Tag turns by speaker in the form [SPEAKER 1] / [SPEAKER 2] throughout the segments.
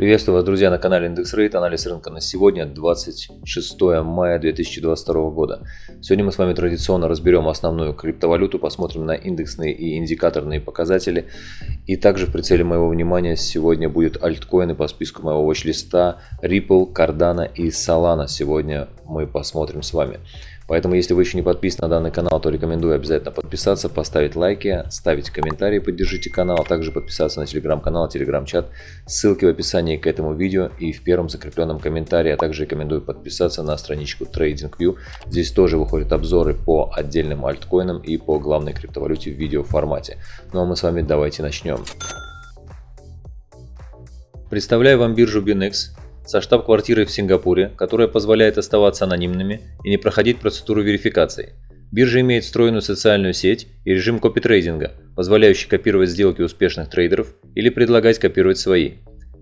[SPEAKER 1] Приветствую вас, друзья, на канале Индекс Рейт. Анализ рынка на сегодня, 26 мая 2022 года. Сегодня мы с вами традиционно разберем основную криптовалюту, посмотрим на индексные и индикаторные показатели. И также в прицеле моего внимания сегодня будут альткоины по списку моего watch-листа Ripple, Cardano и Solana. Сегодня мы посмотрим с вами. Поэтому, если вы еще не подписаны на данный канал, то рекомендую обязательно подписаться, поставить лайки, ставить комментарии, поддержите канал, а также подписаться на телеграм-канал, телеграм-чат. Ссылки в описании к этому видео и в первом закрепленном комментарии, а также рекомендую подписаться на страничку TradingView. Здесь тоже выходят обзоры по отдельным альткоинам и по главной криптовалюте в видео формате. Ну а мы с вами давайте начнем. Представляю вам биржу BinX, со штаб-квартирой в Сингапуре, которая позволяет оставаться анонимными и не проходить процедуру верификации. Биржа имеет встроенную социальную сеть и режим копитрейдинга, позволяющий копировать сделки успешных трейдеров или предлагать копировать свои.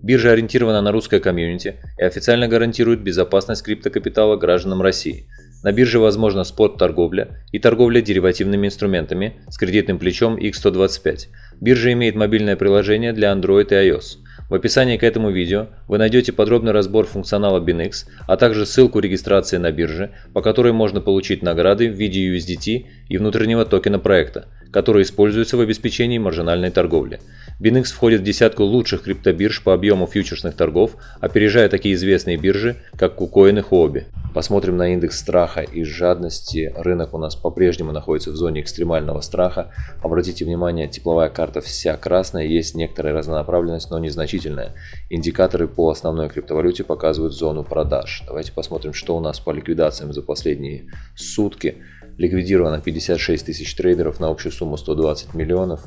[SPEAKER 1] Биржа ориентирована на русское комьюнити и официально гарантирует безопасность криптокапитала гражданам России. На бирже возможна спот-торговля и торговля деривативными инструментами с кредитным плечом X125. Биржа имеет мобильное приложение для Android и iOS – в описании к этому видео вы найдете подробный разбор функционала BinX, а также ссылку регистрации на бирже, по которой можно получить награды в виде USDT и внутреннего токена проекта, который используется в обеспечении маржинальной торговли. BinX входит в десятку лучших криптобирж по объему фьючерсных торгов, опережая такие известные биржи, как KuCoin и Huobi. Посмотрим на индекс страха и жадности. Рынок у нас по-прежнему находится в зоне экстремального страха. Обратите внимание, тепловая карта вся красная, есть некоторая разнонаправленность, но незначительная. Индикаторы по основной криптовалюте показывают зону продаж. Давайте посмотрим, что у нас по ликвидациям за последние сутки. Ликвидировано 56 тысяч трейдеров на общую сумму 120 миллионов.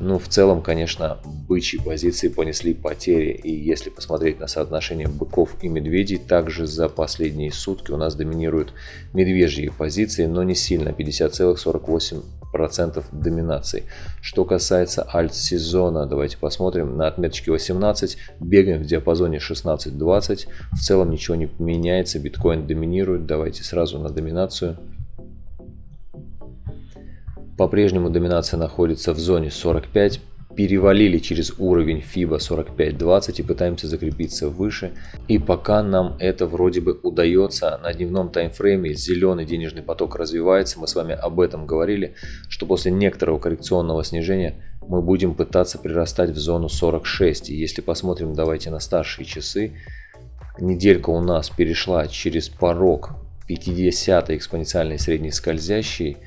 [SPEAKER 1] Ну, в целом, конечно, бычьи позиции понесли потери. И если посмотреть на соотношение быков и медведей, также за последние сутки у нас доминируют медвежьи позиции, но не сильно, 50,48% доминации. Что касается альт-сезона, давайте посмотрим на отметочке 18, бегаем в диапазоне 16-20. В целом ничего не меняется, биткоин доминирует. Давайте сразу на доминацию. По-прежнему доминация находится в зоне 45. Перевалили через уровень FIBA 45.20 и пытаемся закрепиться выше. И пока нам это вроде бы удается, на дневном таймфрейме зеленый денежный поток развивается. Мы с вами об этом говорили, что после некоторого коррекционного снижения мы будем пытаться прирастать в зону 46. И если посмотрим, давайте на старшие часы, неделька у нас перешла через порог 50 экспоненциальной средней скользящей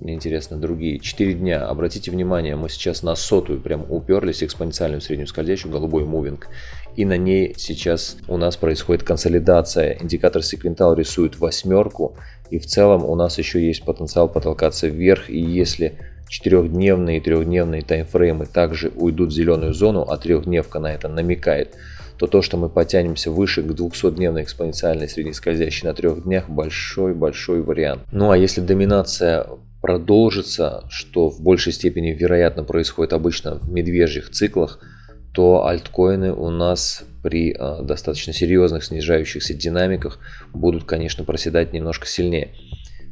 [SPEAKER 1] мне интересно другие. 4 дня. Обратите внимание, мы сейчас на сотую прям уперлись, экспоненциальную среднюю скользящую, голубой мувинг. И на ней сейчас у нас происходит консолидация. Индикатор секвентал рисует восьмерку. И в целом у нас еще есть потенциал потолкаться вверх. И если четырехдневные и трехдневные таймфреймы также уйдут в зеленую зону, а трехдневка на это намекает, то то, что мы потянемся выше к 200-дневной экспоненциальной средней скользящей на трех днях, большой-большой вариант. Ну а если доминация продолжится, что в большей степени вероятно происходит обычно в медвежьих циклах, то альткоины у нас при э, достаточно серьезных снижающихся динамиках будут, конечно, проседать немножко сильнее.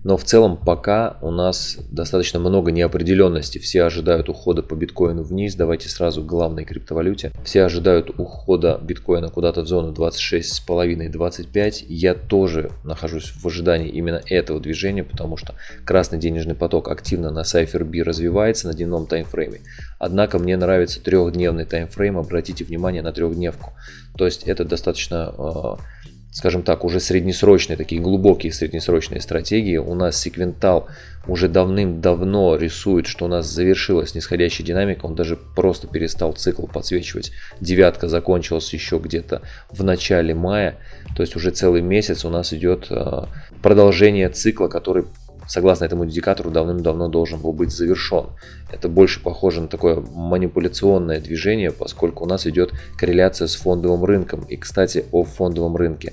[SPEAKER 1] Но в целом пока у нас достаточно много неопределенности. Все ожидают ухода по биткоину вниз. Давайте сразу к главной криптовалюте. Все ожидают ухода биткоина куда-то в зону 26,5-25. Я тоже нахожусь в ожидании именно этого движения, потому что красный денежный поток активно на CypherB развивается на дневном таймфрейме. Однако мне нравится трехдневный таймфрейм. Обратите внимание на трехдневку. То есть это достаточно э, скажем так, уже среднесрочные, такие глубокие среднесрочные стратегии. У нас секвентал уже давным-давно рисует, что у нас завершилась нисходящая динамика, он даже просто перестал цикл подсвечивать. Девятка закончилась еще где-то в начале мая, то есть уже целый месяц у нас идет а, продолжение цикла, который согласно этому индикатору, давным-давно должен был быть завершен. Это больше похоже на такое манипуляционное движение, поскольку у нас идет корреляция с фондовым рынком. И, кстати, о фондовом рынке.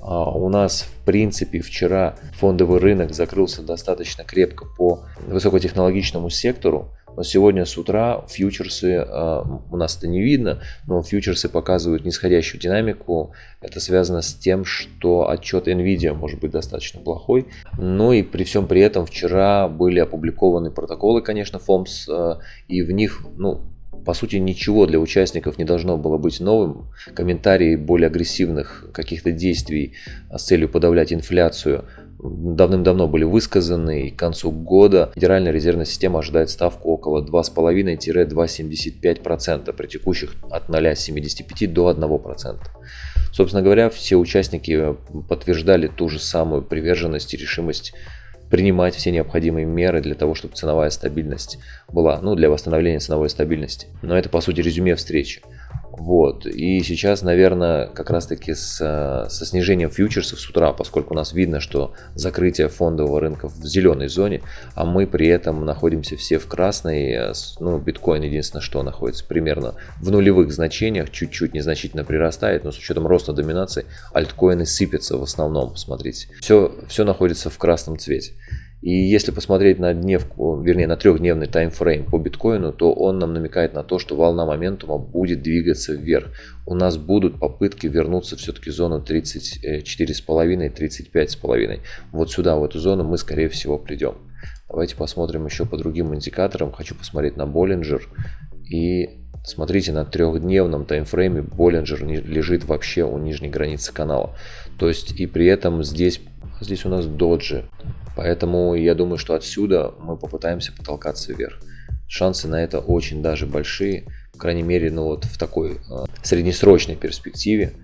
[SPEAKER 1] А, у нас, в принципе, вчера фондовый рынок закрылся достаточно крепко по высокотехнологичному сектору. Но сегодня с утра фьючерсы, а, у нас это не видно, но фьючерсы показывают нисходящую динамику. Это связано с тем, что отчет Nvidia может быть достаточно плохой. Ну и при всем при этом вчера были опубликованы протоколы, конечно, FOMS, а, и в них, ну, по сути, ничего для участников не должно было быть новым. Комментарии более агрессивных каких-то действий с целью подавлять инфляцию давным-давно были высказаны, и к концу года Федеральная резервная система ожидает ставку около 2,5-2,75% при текущих от 0,75 до 1%. Собственно говоря, все участники подтверждали ту же самую приверженность и решимость принимать все необходимые меры для того, чтобы ценовая стабильность была, ну, для восстановления ценовой стабильности. Но это, по сути, резюме встречи. Вот. И сейчас, наверное, как раз-таки с, со снижением фьючерсов с утра, поскольку у нас видно, что закрытие фондового рынка в зеленой зоне, а мы при этом находимся все в красной, ну, биткоин единственное, что находится примерно в нулевых значениях, чуть-чуть незначительно прирастает, но с учетом роста доминации альткоины сыпятся в основном, посмотрите. Все, все находится в красном цвете. И если посмотреть на дневку, вернее на трехдневный таймфрейм по биткоину, то он нам намекает на то, что волна моментума будет двигаться вверх. У нас будут попытки вернуться все-таки в зону 34,5-35,5. Вот сюда, в эту зону мы скорее всего придем. Давайте посмотрим еще по другим индикаторам. Хочу посмотреть на Боллинджер. И смотрите, на трехдневном таймфрейме Боллинджер лежит вообще у нижней границы канала. То есть и при этом здесь, здесь у нас доджи. Поэтому я думаю, что отсюда мы попытаемся потолкаться вверх. Шансы на это очень даже большие, по крайней мере, ну вот в такой э, среднесрочной перспективе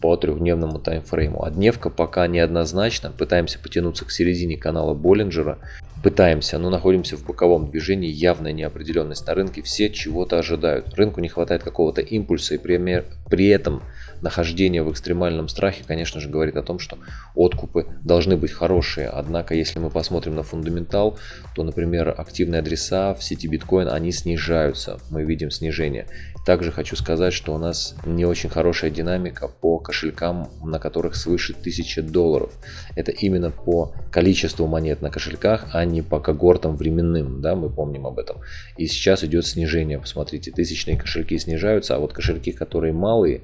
[SPEAKER 1] по трехдневному таймфрейму. А дневка пока неоднозначно. Пытаемся потянуться к середине канала Боллинджера. Пытаемся, но находимся в боковом движении. Явная неопределенность на рынке. Все чего-то ожидают. Рынку не хватает какого-то импульса. И при, при этом нахождение в экстремальном страхе, конечно же, говорит о том, что откупы должны быть хорошие. Однако, если мы посмотрим на фундаментал, то, например, активные адреса в сети биткоин, они снижаются. Мы видим снижение. Также хочу сказать, что у нас не очень хорошая динамика по кошелькам, на которых свыше 1000 долларов. Это именно по количеству монет на кошельках, а не по когортам временным, да, мы помним об этом. И сейчас идет снижение, посмотрите, тысячные кошельки снижаются, а вот кошельки, которые малые,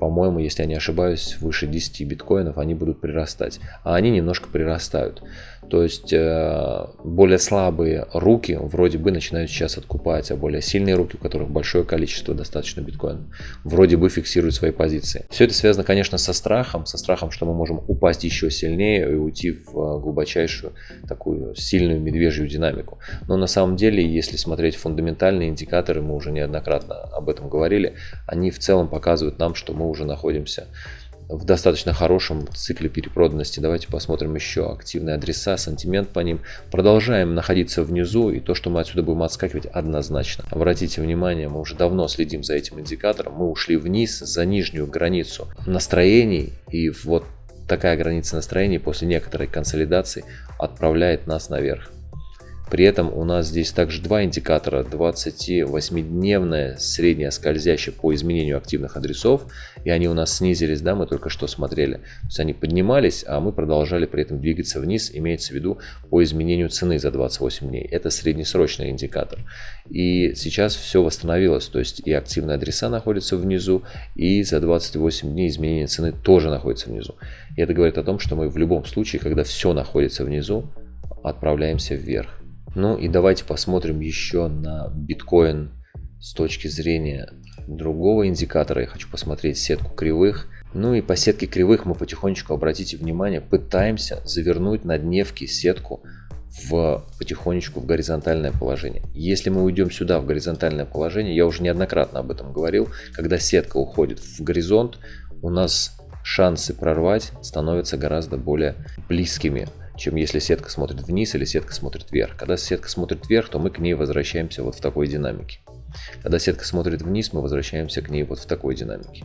[SPEAKER 1] по-моему, если я не ошибаюсь, выше 10 биткоинов они будут прирастать. А они немножко прирастают. То есть э, более слабые руки вроде бы начинают сейчас откупать, а более сильные руки, у которых большое количество достаточно биткоинов, вроде бы фиксируют свои позиции. Все это связано, конечно, со страхом, со страхом, что мы можем упасть еще сильнее и уйти в э, глубочайшую такую сильную медвежью динамику. Но на самом деле, если смотреть фундаментальные индикаторы, мы уже неоднократно об этом говорили, они в целом показывают нам, что мы уже находимся в достаточно хорошем цикле перепроданности. Давайте посмотрим еще активные адреса, сантимент по ним. Продолжаем находиться внизу, и то, что мы отсюда будем отскакивать, однозначно. Обратите внимание, мы уже давно следим за этим индикатором. Мы ушли вниз за нижнюю границу настроений, и вот такая граница настроений после некоторой консолидации отправляет нас наверх. При этом у нас здесь также два индикатора. 28-дневная средняя скользящая по изменению активных адресов. И они у нас снизились, да, мы только что смотрели. То есть они поднимались, а мы продолжали при этом двигаться вниз. Имеется в виду по изменению цены за 28 дней. Это среднесрочный индикатор. И сейчас все восстановилось. То есть и активные адреса находятся внизу, и за 28 дней изменение цены тоже находится внизу. И это говорит о том, что мы в любом случае, когда все находится внизу, отправляемся вверх. Ну и давайте посмотрим еще на биткоин с точки зрения другого индикатора. Я хочу посмотреть сетку кривых. Ну и по сетке кривых мы потихонечку, обратите внимание, пытаемся завернуть на дневке сетку в потихонечку в горизонтальное положение. Если мы уйдем сюда в горизонтальное положение, я уже неоднократно об этом говорил, когда сетка уходит в горизонт, у нас шансы прорвать становятся гораздо более близкими чем если сетка смотрит вниз или сетка смотрит вверх. Когда сетка смотрит вверх, то мы к ней возвращаемся вот в такой динамике. Когда сетка смотрит вниз, мы возвращаемся к ней вот в такой динамике.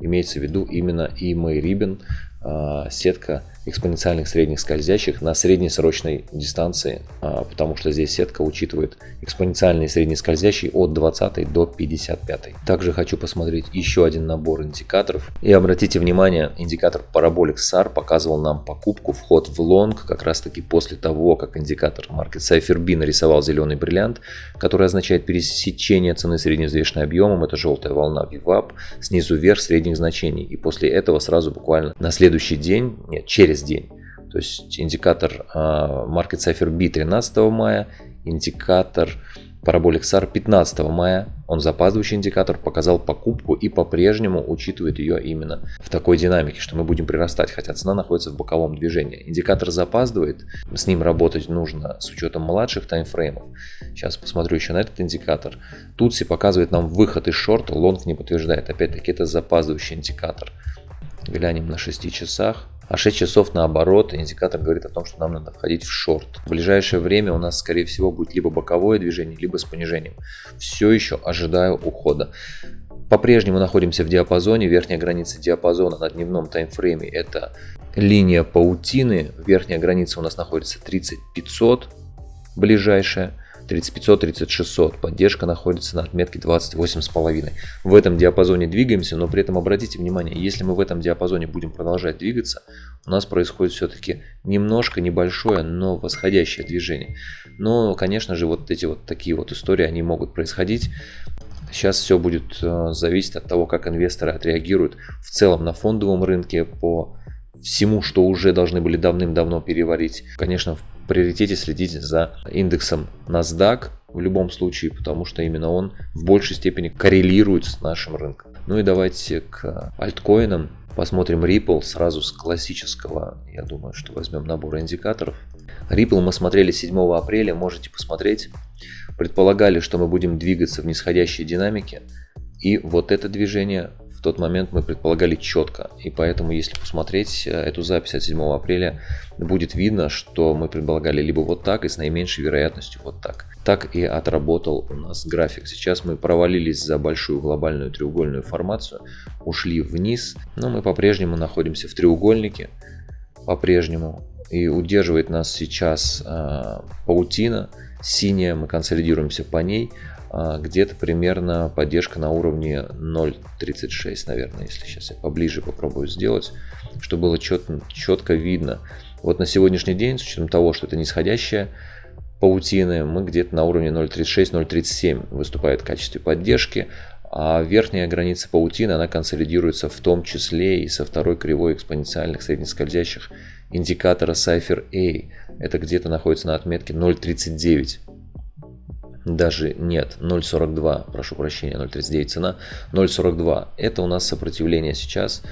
[SPEAKER 1] Имеется в виду именно и мой рибен, а, сетка экспоненциальных средних скользящих на среднесрочной дистанции, а, потому что здесь сетка учитывает экспоненциальные средние скользящие от 20 до 55. Также хочу посмотреть еще один набор индикаторов. И обратите внимание, индикатор Parabolic SAR показывал нам покупку, вход в лонг, как раз таки после того, как индикатор Market Cypher B нарисовал зеленый бриллиант, который означает пересечение цены средневзвешенным объемом, это желтая волна VWAP, снизу вверх средних значений. И после этого сразу буквально на следующий день, нет, через через день. То есть индикатор а, Market Cipher B 13 мая, индикатор Parabolic SAR 15 мая, он запаздывающий индикатор, показал покупку и по-прежнему учитывает ее именно в такой динамике, что мы будем прирастать, хотя цена находится в боковом движении. Индикатор запаздывает, с ним работать нужно с учетом младших таймфреймов. Сейчас посмотрю еще на этот индикатор. Тутси показывает нам выход из шорта, лонг не подтверждает. Опять-таки это запаздывающий индикатор. Глянем на 6 часах. А 6 часов наоборот, индикатор говорит о том, что нам надо входить в шорт. В ближайшее время у нас, скорее всего, будет либо боковое движение, либо с понижением. Все еще ожидаю ухода. По-прежнему находимся в диапазоне. Верхняя граница диапазона на дневном таймфрейме это линия паутины. Верхняя граница у нас находится 30500 ближайшая. 3500, 3600. Поддержка находится на отметке 28,5. В этом диапазоне двигаемся, но при этом обратите внимание, если мы в этом диапазоне будем продолжать двигаться, у нас происходит все-таки немножко небольшое, но восходящее движение. Но, конечно же, вот эти вот такие вот истории, они могут происходить. Сейчас все будет э, зависеть от того, как инвесторы отреагируют в целом на фондовом рынке по всему, что уже должны были давным-давно переварить. Конечно, в приоритете следить за индексом NASDAQ в любом случае, потому что именно он в большей степени коррелирует с нашим рынком. Ну и давайте к альткоинам. Посмотрим Ripple сразу с классического, я думаю, что возьмем набор индикаторов. Ripple мы смотрели 7 апреля, можете посмотреть. Предполагали, что мы будем двигаться в нисходящей динамике. И вот это движение тот момент мы предполагали четко. И поэтому, если посмотреть э, эту запись от 7 апреля, будет видно, что мы предполагали либо вот так и с наименьшей вероятностью вот так. Так и отработал у нас график. Сейчас мы провалились за большую глобальную треугольную формацию, ушли вниз, но мы по-прежнему находимся в треугольнике, по-прежнему. И удерживает нас сейчас э, паутина синяя, мы консолидируемся по ней. А, где-то примерно поддержка на уровне 0.36, наверное, если сейчас я поближе попробую сделать, чтобы было четко, четко видно. Вот на сегодняшний день, с учетом того, что это нисходящая паутины, мы где-то на уровне 0.36-0.37 выступает в качестве поддержки, а верхняя граница паутины, она консолидируется в том числе и со второй кривой экспоненциальных среднескользящих индикатора Cypher A. Это где-то находится на отметке 0.39 даже нет, 0.42, прошу прощения, 0.39 цена, 0.42. Это у нас сопротивление сейчас,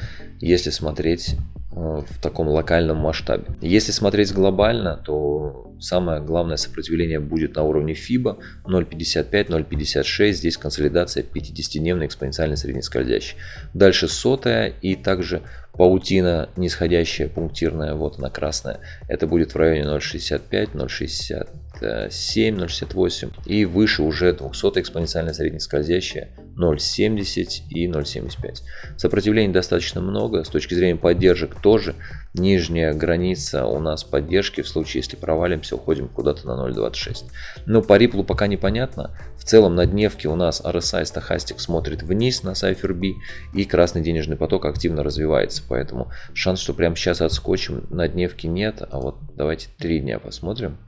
[SPEAKER 1] если смотреть э, в таком локальном масштабе. Если смотреть глобально, то самое главное сопротивление будет на уровне FIBA 0.55, 0.56. Здесь консолидация 50-дневной экспоненциальной среднескользящей. Дальше сотая и также паутина нисходящая, пунктирная, вот она красная. Это будет в районе 0.65, 0.60. 0,67, 0,68 и выше уже 200 экспоненциально среднескользящая 0,70 и 0,75. Сопротивлений достаточно много, с точки зрения поддержек тоже. Нижняя граница у нас поддержки, в случае если провалимся, уходим куда-то на 0,26. Но по Ripple пока непонятно. В целом на дневке у нас RSI стахастик смотрит вниз на Cypher B и красный денежный поток активно развивается. Поэтому шанс, что прямо сейчас отскочим на дневке нет. А вот давайте 3 дня посмотрим.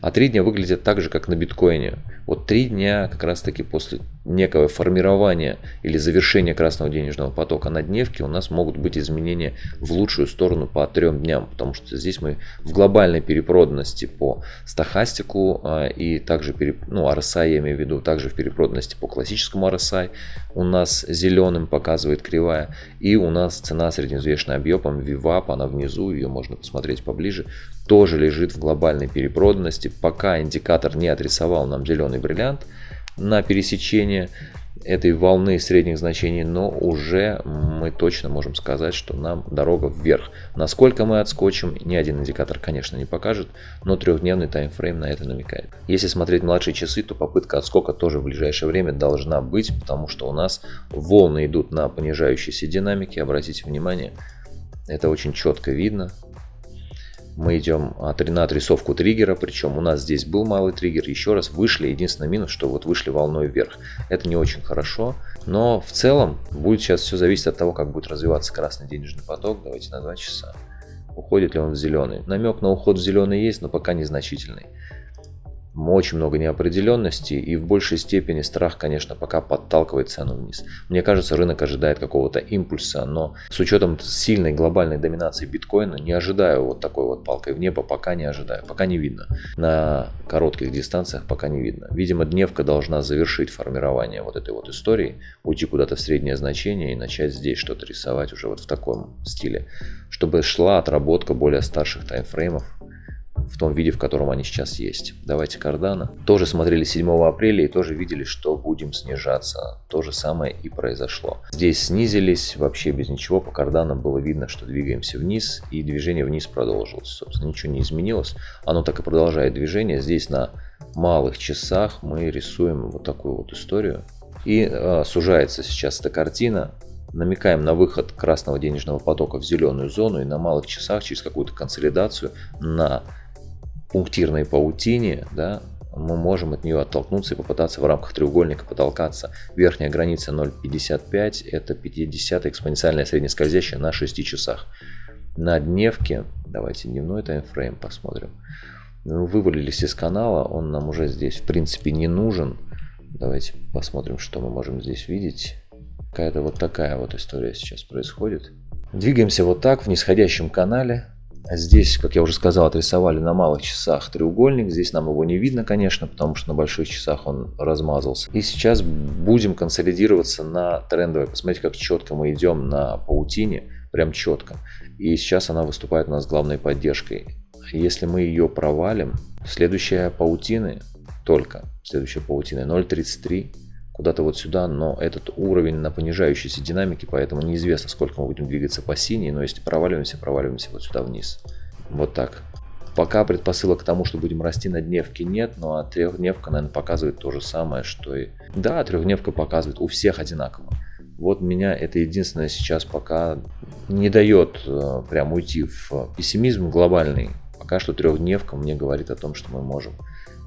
[SPEAKER 1] А три дня выглядят так же, как на биткоине. Вот три дня как раз таки после некого формирования или завершения красного денежного потока на дневке у нас могут быть изменения в лучшую сторону по трем дням, потому что здесь мы в глобальной перепроданности по стахастику а, и также, ну, RSI я имею в виду, также в перепроданности по классическому RSI у нас зеленым показывает кривая и у нас цена средневзвешенная объемом VWAP, она внизу, ее можно посмотреть поближе, тоже лежит в глобальной перепроданности, пока индикатор не отрисовал нам зеленый бриллиант, на пересечение этой волны средних значений, но уже мы точно можем сказать, что нам дорога вверх. Насколько мы отскочим, ни один индикатор, конечно, не покажет, но трехдневный таймфрейм на это намекает. Если смотреть младшие часы, то попытка отскока тоже в ближайшее время должна быть, потому что у нас волны идут на понижающейся динамике, обратите внимание, это очень четко видно, мы идем на отрисовку триггера, причем у нас здесь был малый триггер, еще раз вышли, единственный минус, что вот вышли волной вверх. Это не очень хорошо, но в целом будет сейчас все зависеть от того, как будет развиваться красный денежный поток. Давайте на 2 часа. Уходит ли он в зеленый? Намек на уход в зеленый есть, но пока незначительный. Очень много неопределенности и в большей степени страх, конечно, пока подталкивает цену вниз. Мне кажется, рынок ожидает какого-то импульса, но с учетом сильной глобальной доминации биткоина не ожидаю вот такой вот палкой в небо, пока не ожидаю, пока не видно. На коротких дистанциях пока не видно. Видимо, дневка должна завершить формирование вот этой вот истории, уйти куда-то в среднее значение и начать здесь что-то рисовать уже вот в таком стиле, чтобы шла отработка более старших таймфреймов, в том виде, в котором они сейчас есть. Давайте Cardano. Тоже смотрели 7 апреля и тоже видели, что будем снижаться. То же самое и произошло. Здесь снизились вообще без ничего. По Cardano было видно, что двигаемся вниз и движение вниз продолжилось. Собственно, ничего не изменилось. Оно так и продолжает движение. Здесь на малых часах мы рисуем вот такую вот историю. И э, сужается сейчас эта картина намекаем на выход красного денежного потока в зеленую зону и на малых часах через какую-то консолидацию на пунктирной паутине, да, мы можем от нее оттолкнуться и попытаться в рамках треугольника потолкаться. Верхняя граница 0.55 это 50 экспоненциальная среднескользящая на 6 часах. На дневке, давайте дневной таймфрейм посмотрим. Мы вывалились из канала, он нам уже здесь в принципе не нужен. Давайте посмотрим, что мы можем здесь видеть. Какая-то вот такая вот история сейчас происходит. Двигаемся вот так в нисходящем канале. Здесь, как я уже сказал, отрисовали на малых часах треугольник. Здесь нам его не видно, конечно, потому что на больших часах он размазался. И сейчас будем консолидироваться на трендовой. Посмотрите, как четко мы идем на паутине. Прям четко. И сейчас она выступает у нас главной поддержкой. Если мы ее провалим, следующая паутины только, следующая паутина 0.33 куда-то вот сюда, но этот уровень на понижающейся динамике, поэтому неизвестно, сколько мы будем двигаться по синей, но если проваливаемся, проваливаемся вот сюда вниз. Вот так. Пока предпосылок к тому, что будем расти на дневке нет, но а трехдневка, наверное, показывает то же самое, что и... Да, трехдневка показывает у всех одинаково. Вот меня это единственное сейчас пока не дает э, прям уйти в пессимизм глобальный. Пока что трехдневка мне говорит о том, что мы можем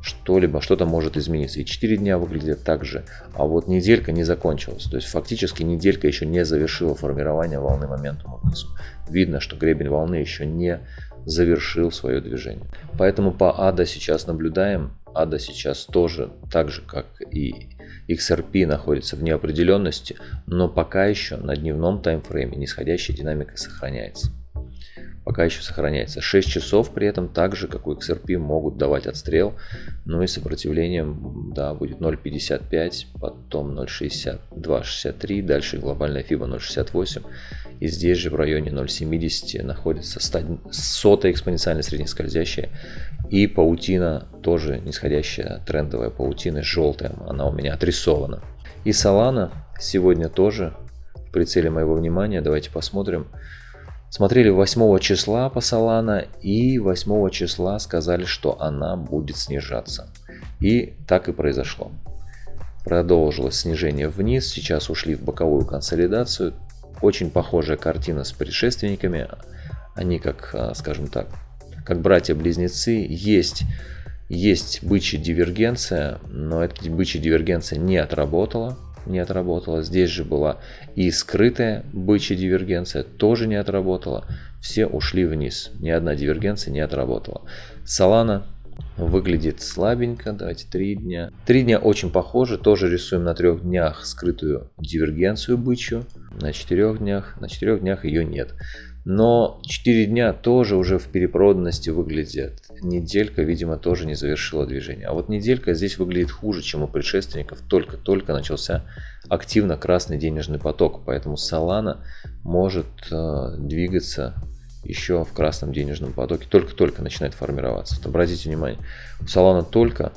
[SPEAKER 1] что-либо, что-то может измениться. И 4 дня выглядят так же, а вот неделька не закончилась. То есть фактически неделька еще не завершила формирование волны моментума внизу. Видно, что гребень волны еще не завершил свое движение. Поэтому по ADA сейчас наблюдаем. ADA сейчас тоже, так же как и XRP, находится в неопределенности, но пока еще на дневном таймфрейме нисходящая динамика сохраняется пока еще сохраняется. 6 часов при этом так же, как у XRP, могут давать отстрел, но и сопротивлением да, будет 0.55, потом 0.62-63, дальше глобальная FIBA 0.68, и здесь же в районе 0.70 находится сотая экспоненциально среднескользящая, и паутина тоже нисходящая трендовая паутина, желтая, она у меня отрисована. И Solana сегодня тоже в прицеле моего внимания, давайте посмотрим. Смотрели 8 числа по Solana и 8 числа сказали, что она будет снижаться. И так и произошло. Продолжилось снижение вниз, сейчас ушли в боковую консолидацию. Очень похожая картина с предшественниками. Они как, а, скажем так, как братья-близнецы. Есть, есть бычья дивергенция, но эта бычья дивергенция не отработала не отработала. Здесь же была и скрытая бычья дивергенция, тоже не отработала. Все ушли вниз, ни одна дивергенция не отработала. Солана выглядит слабенько, давайте три дня. Три дня очень похожи, тоже рисуем на трех днях скрытую дивергенцию бычью, на четырех днях, на четырех днях ее нет. Но 4 дня тоже уже в перепроданности выглядят. Неделька, видимо, тоже не завершила движение. А вот неделька здесь выглядит хуже, чем у предшественников. Только-только начался активно красный денежный поток. Поэтому Solana может э, двигаться еще в красном денежном потоке. Только-только начинает формироваться. Вот обратите внимание, у Solana только,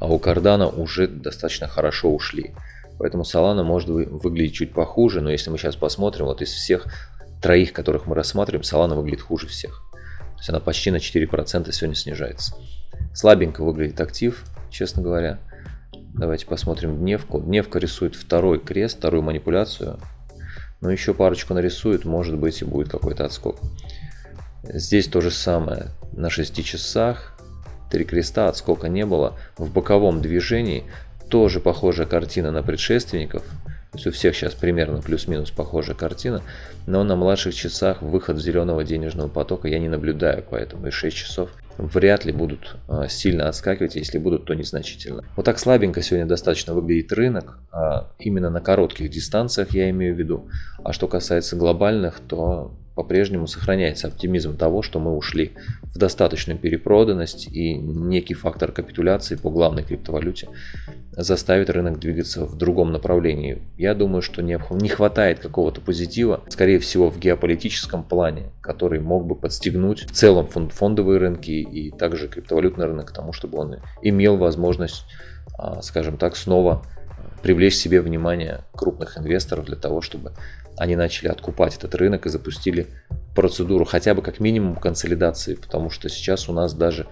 [SPEAKER 1] а у Cardano уже достаточно хорошо ушли. Поэтому Solana может выглядеть чуть похуже, но если мы сейчас посмотрим, вот из всех троих, которых мы рассматриваем, Solana выглядит хуже всех. То есть она почти на 4% сегодня снижается. Слабенько выглядит актив, честно говоря. Давайте посмотрим дневку. Дневка рисует второй крест, вторую манипуляцию. Но еще парочку нарисует, может быть и будет какой-то отскок. Здесь то же самое. На 6 часах три креста, отскока не было. В боковом движении тоже похожая картина на предшественников. То есть у всех сейчас примерно плюс-минус похожая картина, но на младших часах выход зеленого денежного потока я не наблюдаю, поэтому и 6 часов вряд ли будут а, сильно отскакивать, если будут, то незначительно. Вот так слабенько сегодня достаточно выглядит рынок, а, именно на коротких дистанциях я имею в виду. А что касается глобальных, то по-прежнему сохраняется оптимизм того, что мы ушли в достаточную перепроданность и некий фактор капитуляции по главной криптовалюте заставит рынок двигаться в другом направлении. Я думаю, что не, хватает какого-то позитива, скорее всего в геополитическом плане, который мог бы подстегнуть в целом фонд, фондовые рынки и также криптовалютный рынок к тому, чтобы он имел возможность, а, скажем так, снова привлечь себе внимание крупных инвесторов для того, чтобы они начали откупать этот рынок и запустили процедуру хотя бы как минимум консолидации, потому что сейчас у нас даже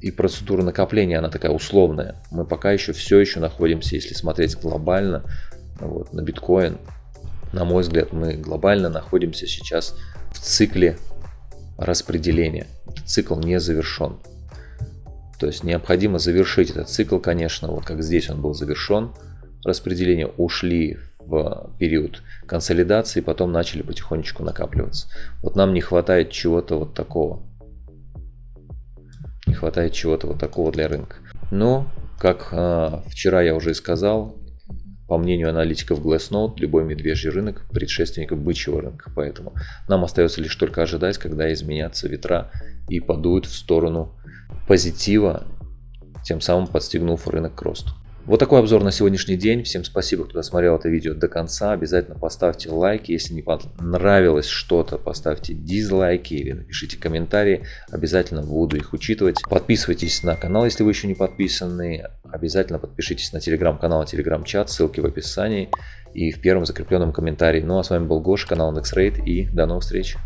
[SPEAKER 1] и процедура накопления, она такая условная. Мы пока еще все еще находимся, если смотреть глобально, вот, на биткоин, на мой взгляд, мы глобально находимся сейчас в цикле распределения. Цикл не завершен. То есть необходимо завершить этот цикл, конечно, вот как здесь он был завершен, распределения ушли в период консолидации, потом начали потихонечку накапливаться. Вот нам не хватает чего-то вот такого. Не хватает чего-то вот такого для рынка. Но, как э, вчера я уже и сказал, по мнению аналитиков Glassnode, любой медвежий рынок – предшественник бычьего рынка. Поэтому нам остается лишь только ожидать, когда изменятся ветра и подуют в сторону позитива, тем самым подстегнув рынок к росту. Вот такой обзор на сегодняшний день. Всем спасибо, кто досмотрел это видео до конца. Обязательно поставьте лайки. Если не понравилось что-то, поставьте дизлайки или напишите комментарии. Обязательно буду их учитывать. Подписывайтесь на канал, если вы еще не подписаны. Обязательно подпишитесь на телеграм-канал, телеграм-чат. Ссылки в описании и в первом закрепленном комментарии. Ну а с вами был Гоша, канал NextRate и до новых встреч.